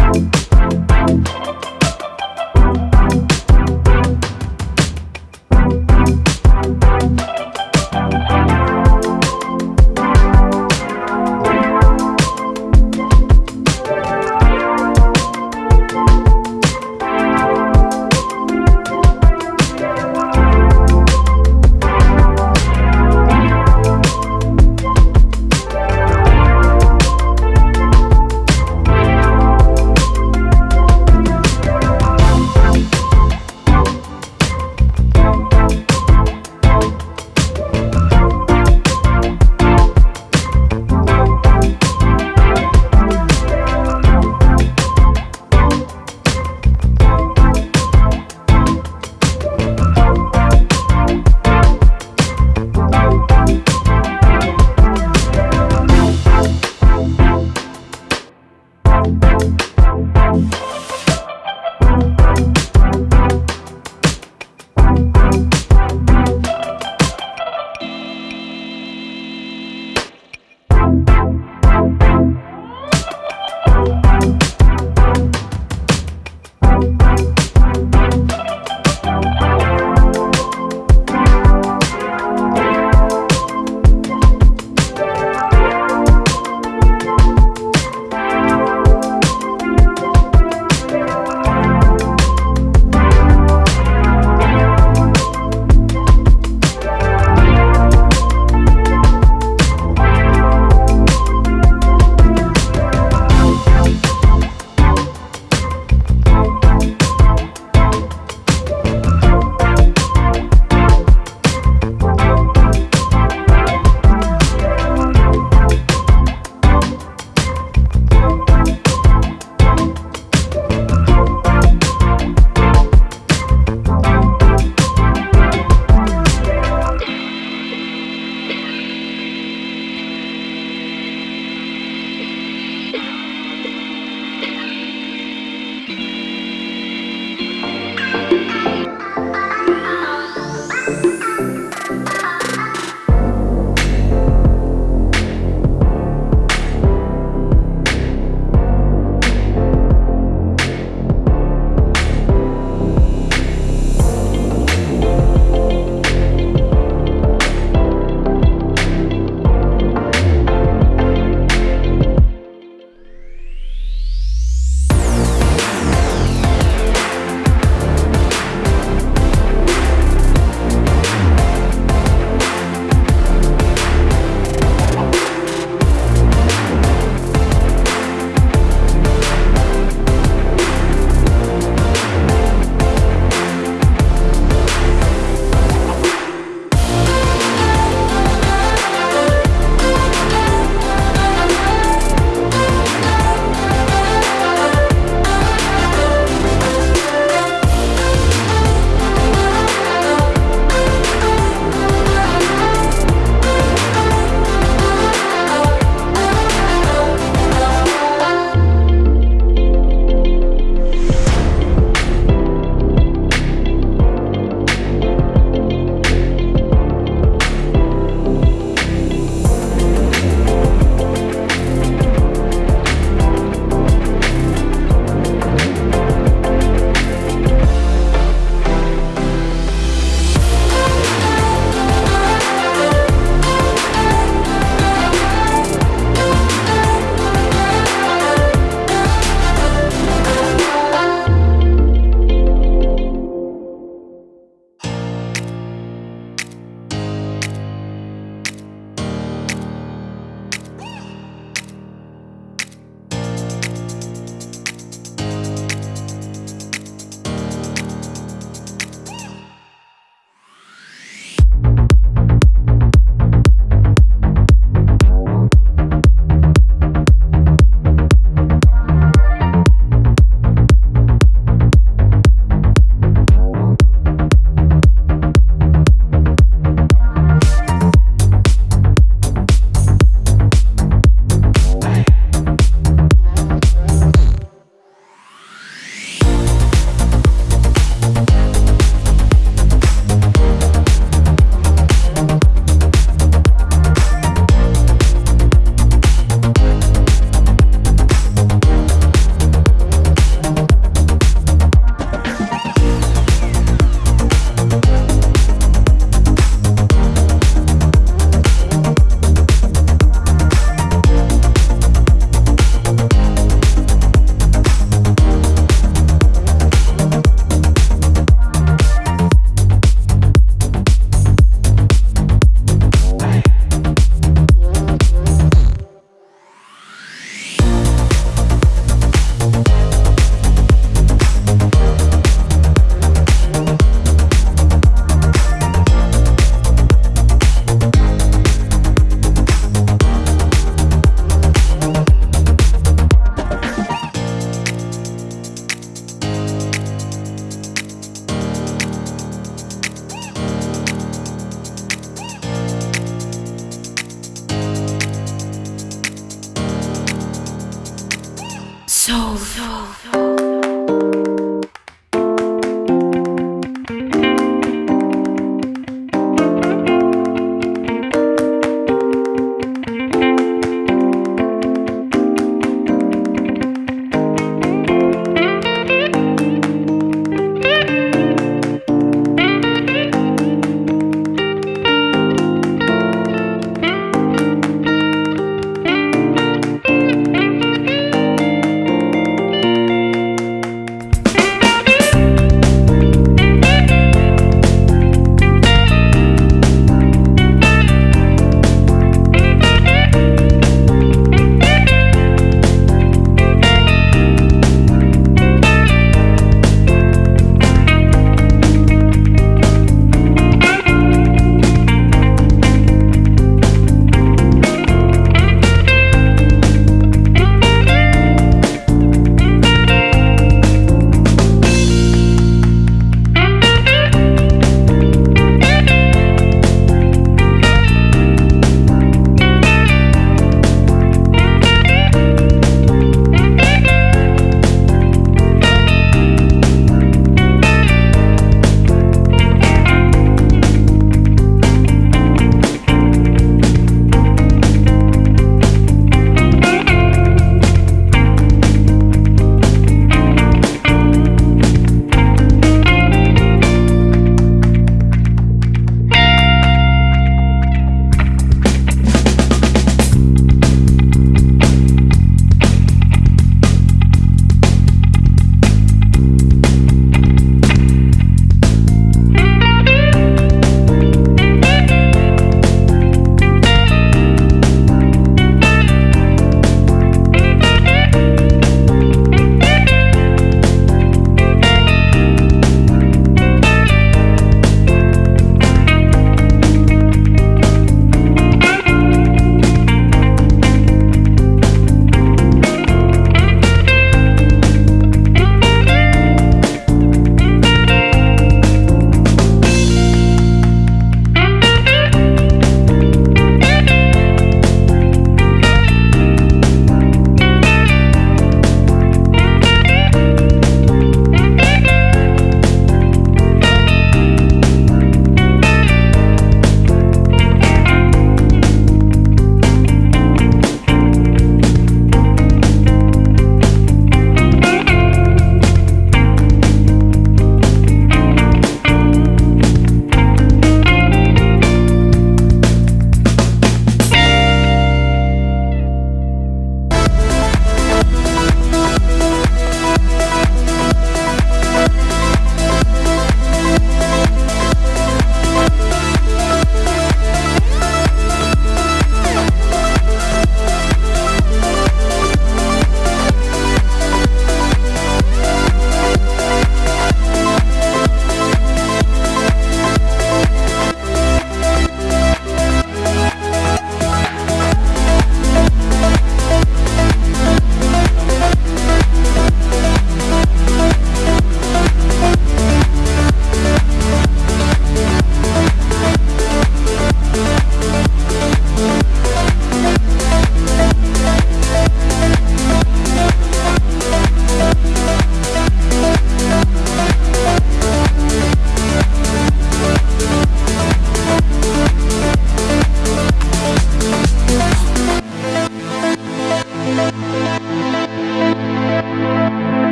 Bye. soul. soul, soul, soul.